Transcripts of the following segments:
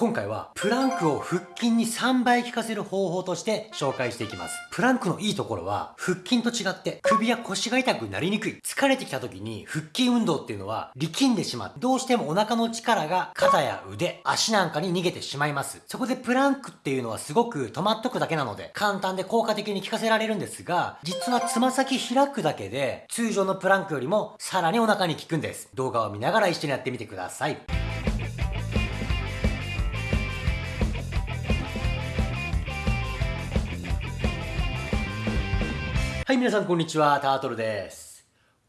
今回はプランクを腹筋に3倍効かせる方法として紹介していきます。プランクのいいところは腹筋と違って首や腰が痛くなりにくい。疲れてきた時に腹筋運動っていうのは力んでしまう。どうしてもお腹の力が肩や腕、足なんかに逃げてしまいます。そこでプランクっていうのはすごく止まっとくだけなので簡単で効果的に効かせられるんですが、実はつま先開くだけで通常のプランクよりもさらにお腹に効くんです。動画を見ながら一緒にやってみてください。はい、皆さんこんにちは、タートルです。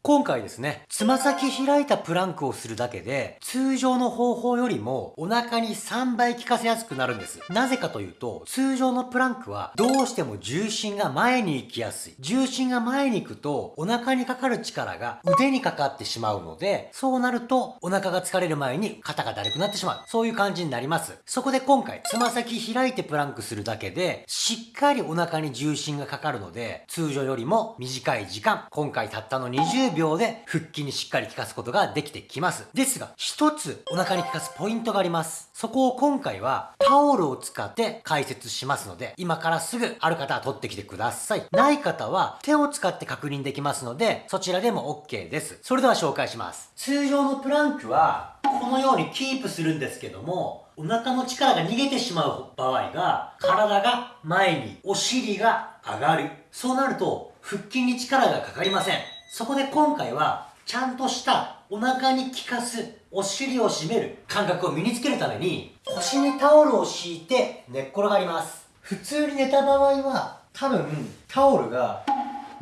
今回ですね、つま先開いたプランクをするだけで、通常の方法よりもお腹に3倍効かせやすくなるんです。なぜかというと、通常のプランクはどうしても重心が前に行きやすい。重心が前に行くと、お腹にかかる力が腕にかかってしまうので、そうなるとお腹が疲れる前に肩がだるくなってしまう。そういう感じになります。そこで今回、つま先開いてプランクするだけで、しっかりお腹に重心がかかるので、通常よりも短い時間、今回たったの20秒秒で腹筋にしっかり効かすことができてきます。ですが、一つお腹に効かすポイントがあります。そこを今回はタオルを使って解説しますので、今からすぐある方は取ってきてください。ない方は手を使って確認できますので、そちらでも OK です。それでは紹介します。通常のプランクは、このようにキープするんですけども、お腹の力が逃げてしまう場合が、体が前に、お尻が上がる。そうなると、腹筋に力がかかりません。そこで今回は、ちゃんとしたお腹に効かす、お尻を締める感覚を身につけるために、腰にタオルを敷いて寝っ転がります。普通に寝た場合は、多分、タオルが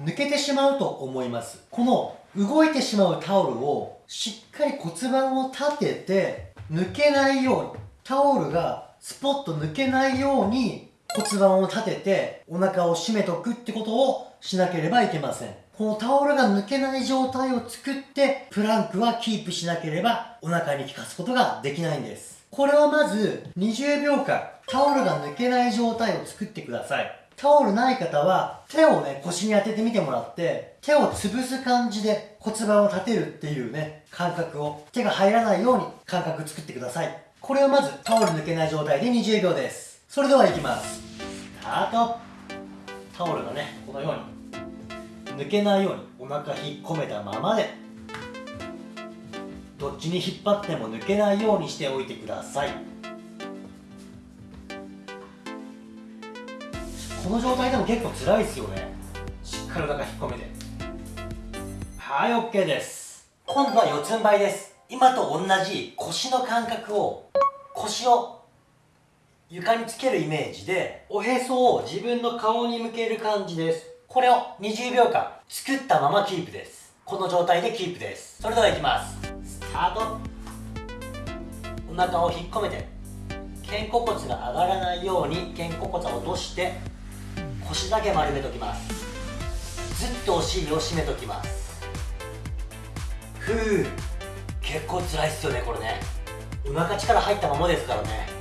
抜けてしまうと思います。この動いてしまうタオルをしっかり骨盤を立てて抜けないように、タオルがスポッと抜けないように骨盤を立ててお腹を締めとくってことをしなければいけません。このタオルが抜けない状態を作ってプランクはキープしなければお腹に効かすことができないんです。これをまず20秒間タオルが抜けない状態を作ってください。タオルない方は手をね腰に当ててみてもらって手を潰す感じで骨盤を立てるっていうね感覚を手が入らないように感覚作ってください。これをまずタオル抜けない状態で20秒です。それではいきます。スタート。タオルがねこのように抜けないようにお腹引っ込めたままでどっちに引っ張っても抜けないようにしておいてください。この状態でも結構辛いですよね。しっかりお腹引っ込めて。はい OK です。今度は四つん這いです。今と同じ腰の感覚を腰を床につけるイメージでおへそを自分の顔に向ける感じです。これを20秒間作ったままキープです。この状態でキープです。それではいきます。スタート。お腹を引っ込めて肩甲骨が上がらないように肩甲骨を落として腰だけ丸めときます。ずっとお尻を締めときます。ふう。結構辛いっすよねこれね。お腹力入ったままですからね。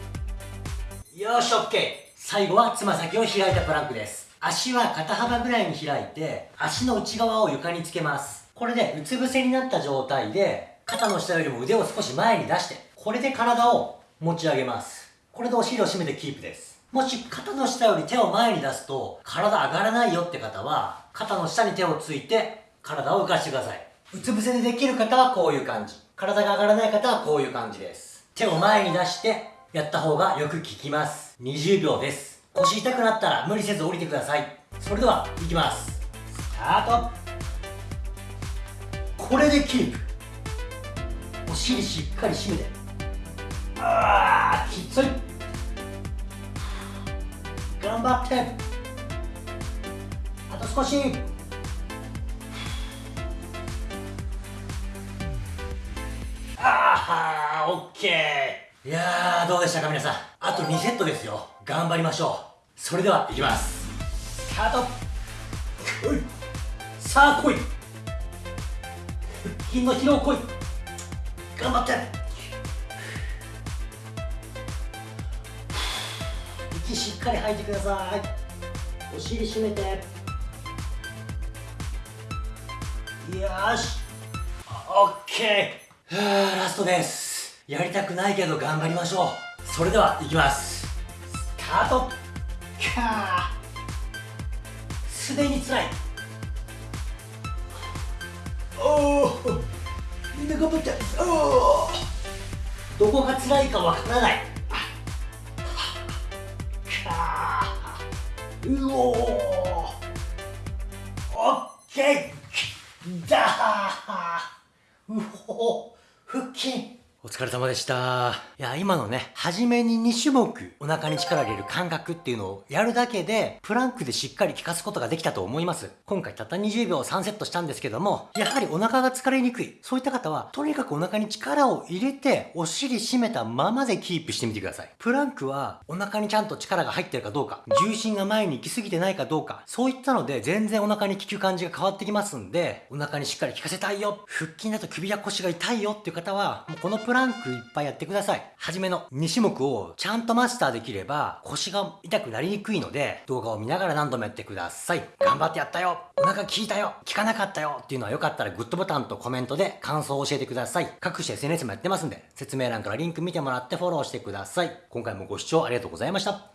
よし OK 最後はつま先を開いたプランクです。足は肩幅ぐらいに開いて足の内側を床につけます。これでうつ伏せになった状態で肩の下よりも腕を少し前に出してこれで体を持ち上げます。これでお尻を締めてキープです。もし肩の下より手を前に出すと体上がらないよって方は肩の下に手をついて体を浮かしてください。うつ伏せでできる方はこういう感じ。体が上がらない方はこういう感じです。手を前に出してやった方がよく効きます。20秒です。腰痛くなったら無理せず降りてください。それではいきます。スタート。これでキープ。お尻しっかり締めて。あーきつい。頑張って。あと少し。ああオッケー。いやー、どうでしたか皆さん。あと2セットですよ。頑張りましょう。それでは、いきます。スタートいさあ、来い腹筋の疲労来い頑張って息しっかり吐いてください。お尻締めて。よし。オッケー。ラストです。やりたくないけど頑張りましょう。そそれでは行きます。スタート。かあすでにつらい。おおみんな頑張っておおどこが辛いかわからない。かうおー。オッケー。だー。うお腹筋お疲れ様でした。いや、今のね、初めに2種目、お腹に力入れる感覚っていうのをやるだけで、プランクでしっかり効かすことができたと思います。今回たった20秒3セットしたんですけども、やはりお腹が疲れにくい。そういった方は、とにかくお腹に力を入れて、お尻締めたままでキープしてみてください。プランクは、お腹にちゃんと力が入ってるかどうか、重心が前に行き過ぎてないかどうか、そういったので、全然お腹に効く感じが変わってきますんで、お腹にしっかり効かせたいよ、腹筋だと首や腰が痛いよっていう方は、もうこのプランクいっぱいやってください。はじめの2種目をちゃんとマスターできれば、腰が痛くなりにくいので、動画を見ながら何度もやってください。頑張ってやったよお腹効いたよ効かなかったよっていうのはよかったらグッドボタンとコメントで感想を教えてください。各種 SNS もやってますんで、説明欄からリンク見てもらってフォローしてください。今回もご視聴ありがとうございました。